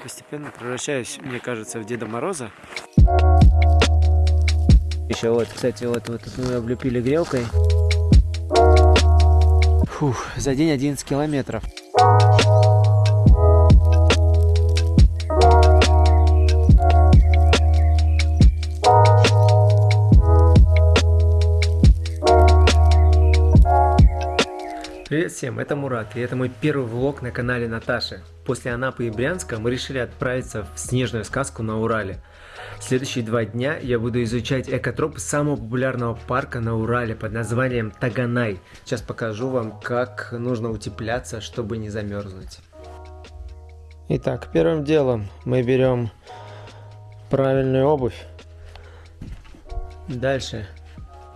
постепенно превращаюсь, мне кажется, в Деда Мороза. Еще вот, кстати, вот, вот тут мы облепили грелкой. Фух, за день 11 километров. Привет всем, это Мурат, и это мой первый влог на канале Наташи. После Анапы и Брянска мы решили отправиться в снежную сказку на Урале. Следующие два дня я буду изучать экотропы самого популярного парка на Урале под названием Таганай. Сейчас покажу вам, как нужно утепляться, чтобы не замерзнуть. Итак, первым делом мы берем правильную обувь. Дальше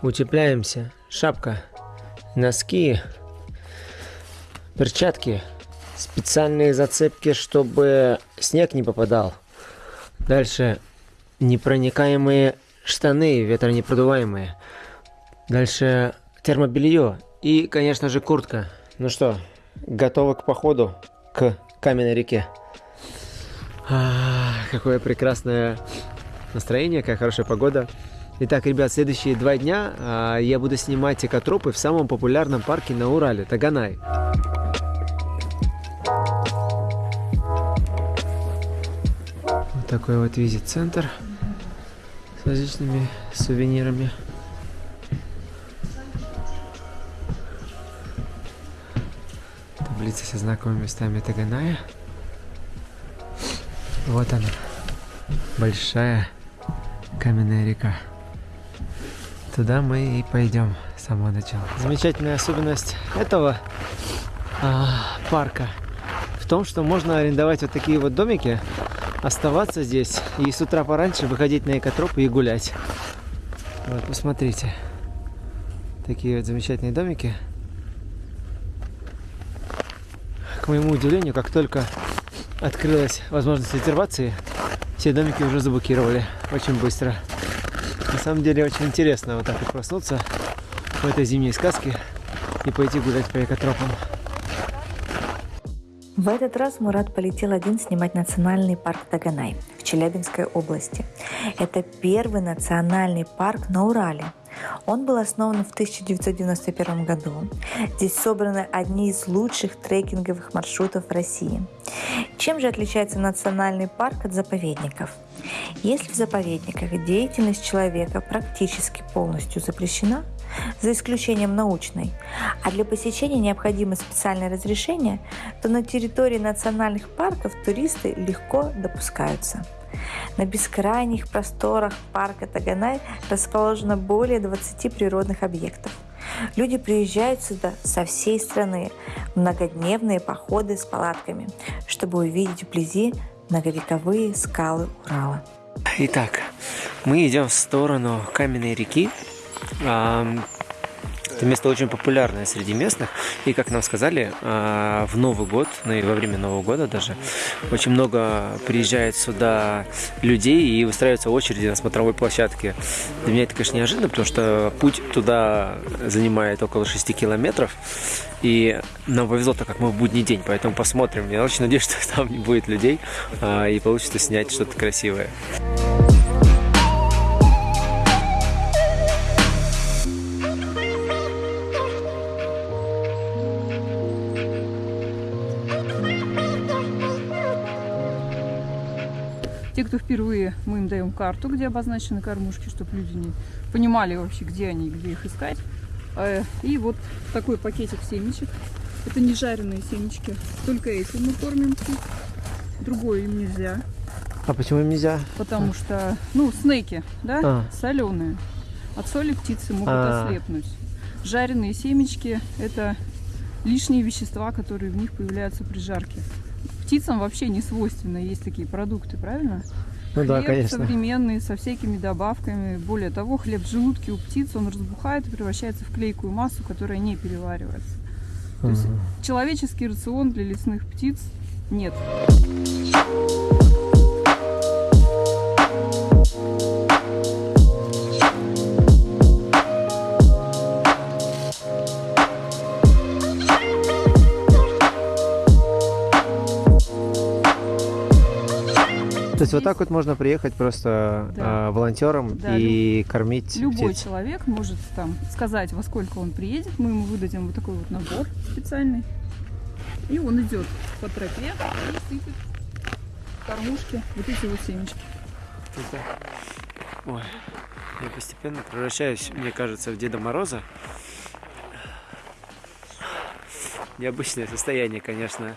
утепляемся. Шапка, носки, перчатки, специальные зацепки, чтобы снег не попадал. Дальше непроникаемые штаны, ветронепродуваемые. Дальше термобелье и, конечно же, куртка. Ну что, готовы к походу к каменной реке. А, какое прекрасное настроение, какая хорошая погода. Итак, ребят, следующие два дня а, я буду снимать экотропы в самом популярном парке на Урале, Таганай. Такой вот визит-центр с различными сувенирами. Таблица со знакомыми местами Таганая. Вот она, большая каменная река. Туда мы и пойдем с самого начала. Замечательная особенность этого а, парка в том, что можно арендовать вот такие вот домики оставаться здесь и с утра пораньше выходить на экотропы и гулять. Вот, посмотрите. Такие вот замечательные домики. К моему удивлению, как только открылась возможность резервации, все домики уже заблокировали очень быстро. На самом деле очень интересно вот так вот проснуться в этой зимней сказке и пойти гулять по экотропам. В этот раз Мурат полетел один снимать национальный парк Таганай в Челябинской области. Это первый национальный парк на Урале. Он был основан в 1991 году. Здесь собраны одни из лучших трекинговых маршрутов России. Чем же отличается национальный парк от заповедников? Если в заповедниках деятельность человека практически полностью запрещена, за исключением научной, а для посещения необходимо специальное разрешение, то на территории национальных парков туристы легко допускаются. На бескрайних просторах парка Таганай расположено более 20 природных объектов. Люди приезжают сюда со всей страны в многодневные походы с палатками, чтобы увидеть вблизи многовековые скалы Урала. Итак, мы идем в сторону каменной реки, это место очень популярное среди местных. И, как нам сказали, а, в Новый год, ну и во время Нового года даже, очень много приезжает сюда людей и выстраиваются очереди на смотровой площадке. Для меня это, конечно, неожиданно, потому что путь туда занимает около 6 километров. И нам повезло, так как мы в будний день, поэтому посмотрим. Я очень надеюсь, что там не будет людей а, и получится снять что-то красивое. Те, кто впервые, мы им даем карту, где обозначены кормушки, чтобы люди не понимали вообще, где они, где их искать. Э, и вот такой пакетик семечек. Это не жареные семечки. Только эти мы кормим Другое им нельзя. А почему им нельзя? Потому что, ну, снеки, да, а. соленые. От соли птицы могут а. ослепнуть. Жареные семечки – это лишние вещества, которые в них появляются при жарке птицам вообще не свойственно есть такие продукты, правильно? Ну хлеб да, конечно. современный, со всякими добавками. Более того, хлеб в желудке у птиц, он разбухает и превращается в клейкую массу, которая не переваривается. То есть человеческий рацион для лесных птиц нет. Есть вот так вот можно приехать просто Да. а, волонтером Да, и кормить Любой птиц. человек может там сказать, во сколько он приедет. Мы ему выдадим вот такой вот набор специальный. И он идет по тропе и сыпет кормушки вот эти вот семечки. Это- Ой, я постепенно превращаюсь, мне кажется, в Деда Мороза. Необычное состояние, конечно.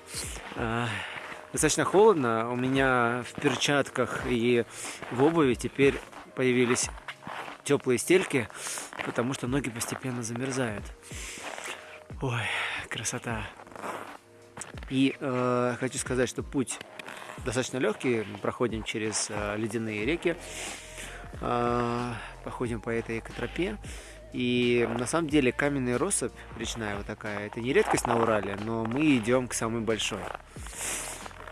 Достаточно холодно. У меня в перчатках и в обуви теперь появились теплые стельки, потому что ноги постепенно замерзают. Ой, красота. И э, хочу сказать, что путь достаточно легкий. Мы проходим через э, ледяные реки, э, походим по этой экотропе. И на самом деле каменная россыпь речная вот такая, это не редкость на Урале, но мы идем к самой большой.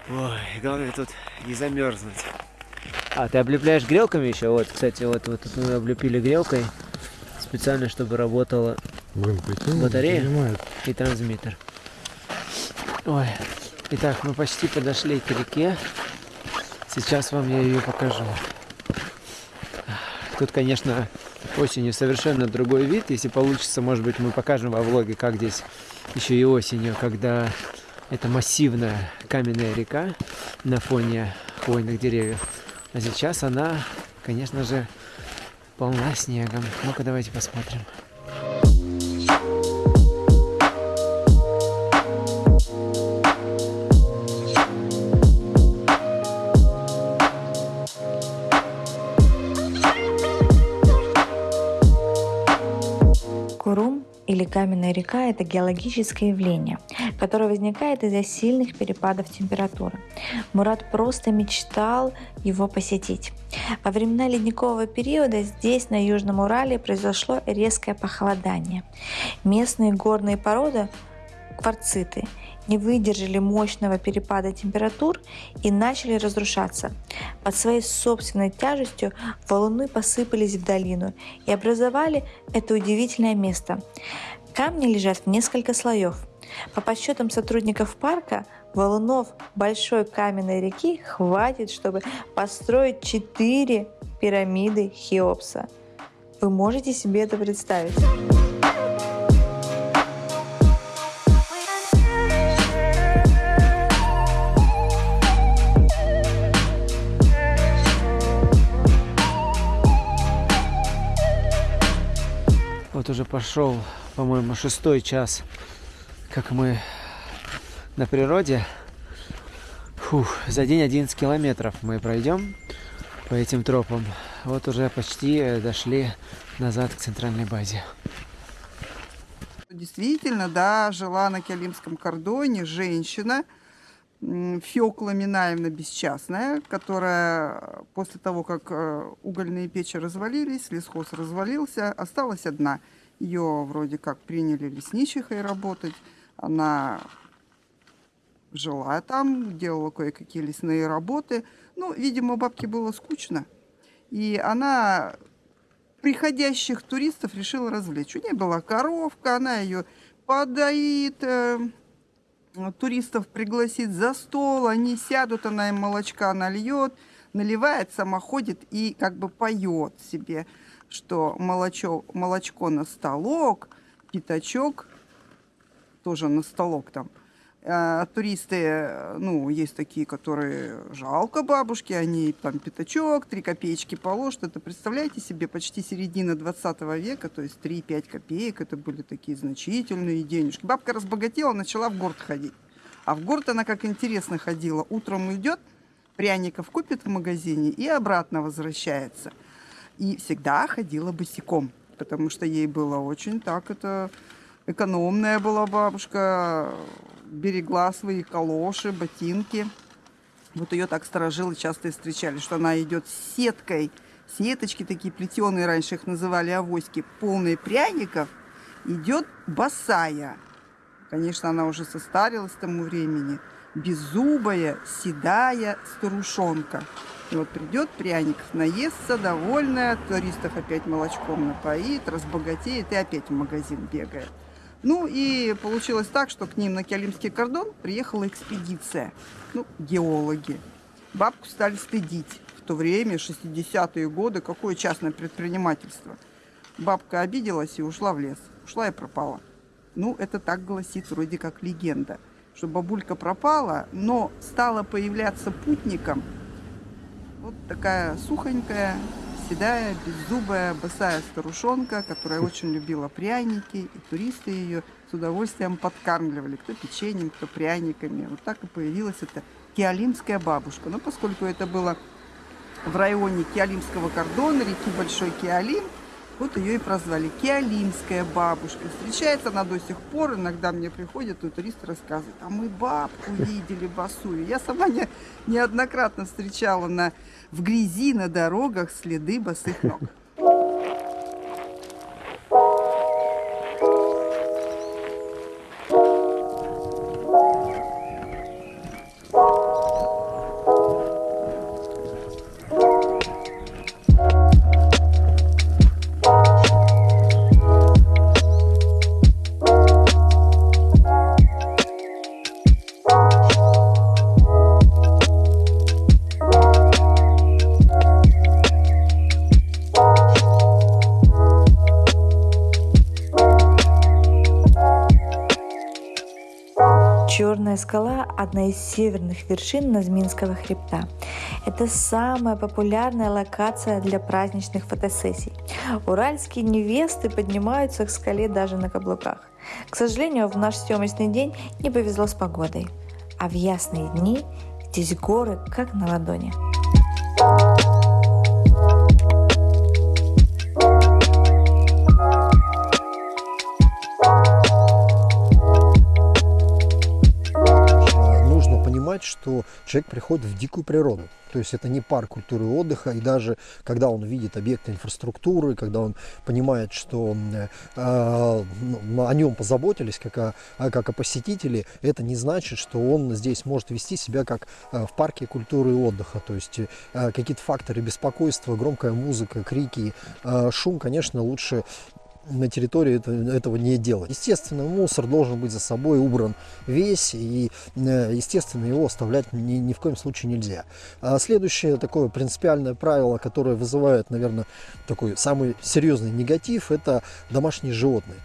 Ой, главное тут не замерзнуть. А, ты облепляешь грелками еще? Вот, кстати, вот, вот тут мы облепили грелкой специально, чтобы работала Блин, Батарея? и трансмиттер. Ой, итак, мы почти подошли к реке. Сейчас вам я ее покажу. Тут, конечно, осенью совершенно другой вид. Если получится, может быть, мы покажем во влоге, как здесь еще и осенью, когда это массивная каменная река на фоне хвойных деревьев. А сейчас она, конечно же, полна снегом. Ну-ка, давайте посмотрим. Или каменная река – это геологическое явление, которое возникает из-за сильных перепадов температуры. Мурат просто мечтал его посетить. Во времена ледникового периода здесь, на Южном Урале, произошло резкое похолодание. Местные горные породы – кварциты – не выдержали мощного перепада температур и начали разрушаться. Под своей собственной тяжестью валуны посыпались в долину и образовали это удивительное место. Камни лежат в несколько слоев. По подсчетам сотрудников парка, валунов большой каменной реки хватит, чтобы построить четыре пирамиды Хеопса. Вы можете себе это представить? Вот уже пошел, по-моему, шестой час, как мы на природе. Фух, за день 11 километров мы пройдем по этим тропам. Вот уже почти э, дошли назад к центральной базе. Действительно, да, жила на Киалимском кордоне женщина, Фёкла Минаевна Бесчастная, которая после того, как э, угольные печи развалились, лесхоз развалился, осталась одна. Ее вроде как приняли лесничихой работать. Она жила там, делала кое-какие лесные работы. Ну, видимо, бабке было скучно. И она приходящих туристов решила развлечь. У нее была коровка, она ее подоит, э, туристов пригласит за стол, они сядут, она им молочка нальет, наливает, сама ходит и как бы поет себе, что молочо, молочко на столок, пятачок тоже на столок там. А туристы, ну, есть такие, которые жалко бабушки, они там пятачок, 3 копеечки положат. Это, представляете себе, почти середина 20 века, то есть 3-5 копеек, это были такие значительные денежки. Бабка разбогатела, начала в город ходить. А в город она как интересно ходила. Утром идет, пряников купит в магазине и обратно возвращается. И всегда ходила босиком, потому что ей было очень так это экономная была бабушка, берегла свои калоши, ботинки. Вот ее так сторожилы часто и встречали, что она идет с сеткой, сеточки такие плетеные, раньше их называли авоськи, полные пряников, идет босая. Конечно, она уже состарилась к тому времени, беззубая, седая старушонка. Вот придет пряников, наестся, довольная, туристов опять молочком напоит, разбогатеет и опять в магазин бегает. Ну и получилось так, что к ним на Киалимский кордон приехала экспедиция, ну, геологи. Бабку стали стыдить. В то время, 60-е годы, какое частное предпринимательство. Бабка обиделась и ушла в лес. Ушла и пропала. Ну, это так гласит вроде как легенда, что бабулька пропала, но стала появляться путником. Вот такая сухонькая, седая, беззубая, босая старушонка, которая очень любила пряники, и туристы ее с удовольствием подкармливали, кто печеньем, кто пряниками. Вот так и появилась эта киалимская бабушка. Но поскольку это было в районе Киалимского кордона, реки Большой Киалим, вот ее и прозвали Киалимская бабушка. Встречается она до сих пор, иногда мне приходят, и туристы рассказывают, а мы бабку видели босую. Я сама не, неоднократно встречала на, в грязи на дорогах следы босых ног. Черная скала – одна из северных вершин Назминского хребта. Это самая популярная локация для праздничных фотосессий. Уральские невесты поднимаются к скале даже на каблуках. К сожалению, в наш съемочный день не повезло с погодой. А в ясные дни здесь горы как на ладони. Что человек приходит в дикую природу. То есть это не парк культуры и отдыха, и даже когда он видит объекты инфраструктуры, когда он понимает, что э, о нем позаботились, как о, как о посетителе, это не значит, что он здесь может вести себя как в парке культуры и отдыха. То есть э, какие-то факторы беспокойства, громкая музыка, крики, э, шум, конечно, лучше на территории это, этого не делать. Естественно, мусор должен быть за собой убран весь, и, э, естественно, его оставлять ни, ни в коем случае нельзя. А следующее такое принципиальное правило, которое вызывает, наверное, такой самый серьезный негатив, это домашние животные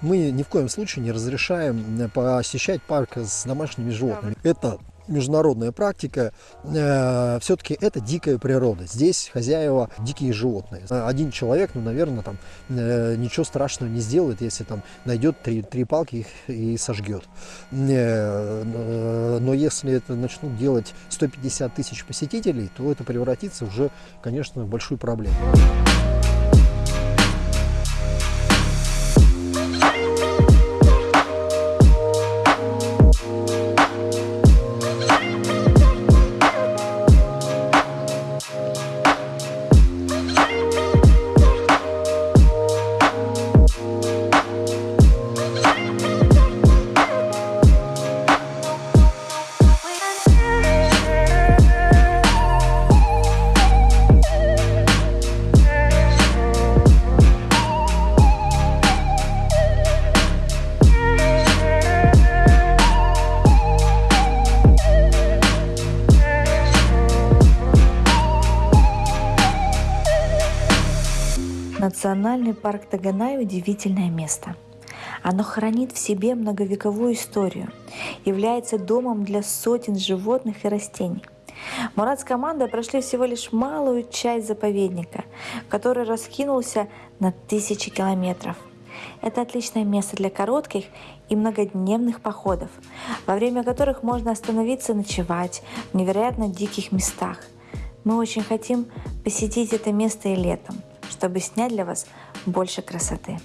мы ни в коем случае не разрешаем э, посещать парк с домашними животными. Это международная практика, э, все-таки это дикая природа. Здесь хозяева дикие животные. Один человек, ну, наверное, там э, ничего страшного не сделает, если там найдет три, три палки их и сожгет. Э, э, но если это начнут делать 150 тысяч посетителей, то это превратится уже, конечно, в большую проблему. Национальный парк Таганай – удивительное место. Оно хранит в себе многовековую историю, является домом для сотен животных и растений. Мурат с командой прошли всего лишь малую часть заповедника, который раскинулся на тысячи километров. Это отличное место для коротких и многодневных походов, во время которых можно остановиться ночевать в невероятно диких местах. Мы очень хотим посетить это место и летом – чтобы снять для вас больше красоты.